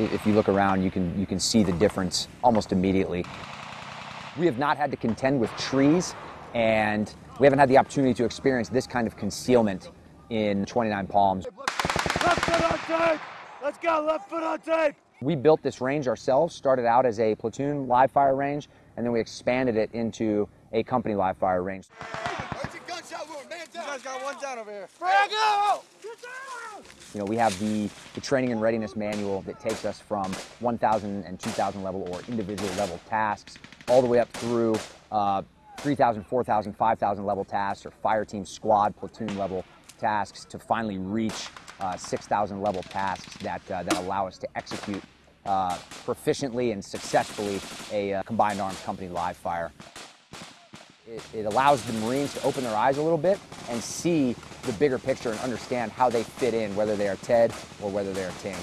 if you look around, you can, you can see the difference almost immediately. We have not had to contend with trees, and we haven't had the opportunity to experience this kind of concealment in 29 Palms. Left foot on tape! Let's go, left foot on tape! We built this range ourselves, started out as a platoon live fire range, and then we expanded it into a company live fire range. You guys got one down over here. You know, we have the, the training and readiness manual that takes us from 1,000 and 2,000 level or individual level tasks all the way up through uh, 3,000, 4,000, 5,000 level tasks or fire team squad platoon level tasks to finally reach uh, 6,000 level tasks that, uh, that allow us to execute uh, proficiently and successfully a uh, combined arms company live fire. It, it allows the Marines to open their eyes a little bit and see the bigger picture and understand how they fit in, whether they are TED or whether they are TING.